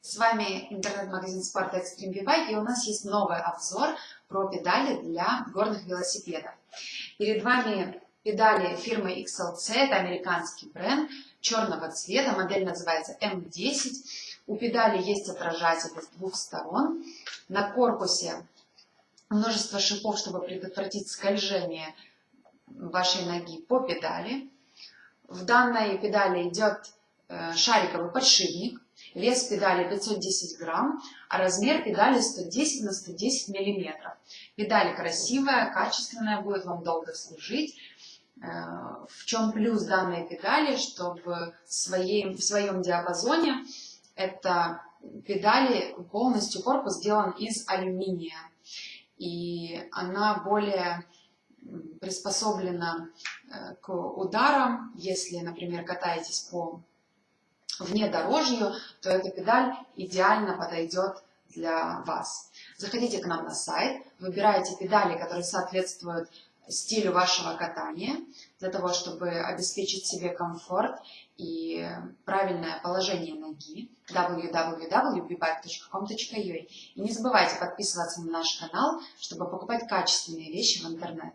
С вами интернет-магазин спорта Extreme V-Bike и у нас есть новый обзор про педали для горных велосипедов. Перед вами педали фирмы XLC, это американский бренд, черного цвета, модель называется M10. У педали есть отражатель с двух сторон. На корпусе множество шипов, чтобы предотвратить скольжение вашей ноги по педали. В данной педали идет э, шариковый подшипник, вес педали 510 грамм, а размер педали 110 на 110 миллиметров. Педаль красивая, качественная, будет вам долго служить. Э, в чем плюс данной педали, чтобы в, своей, в своем диапазоне это педали полностью корпус сделан из алюминия. И она более приспособлена э, к ударам. Если, например, катаетесь по внедорожью, то эта педаль идеально подойдет для вас. Заходите к нам на сайт, выбирайте педали, которые соответствуют стилю вашего катания, для того, чтобы обеспечить себе комфорт и правильное положение ноги www.bbike.com.ua И не забывайте подписываться на наш канал, чтобы покупать качественные вещи в интернет.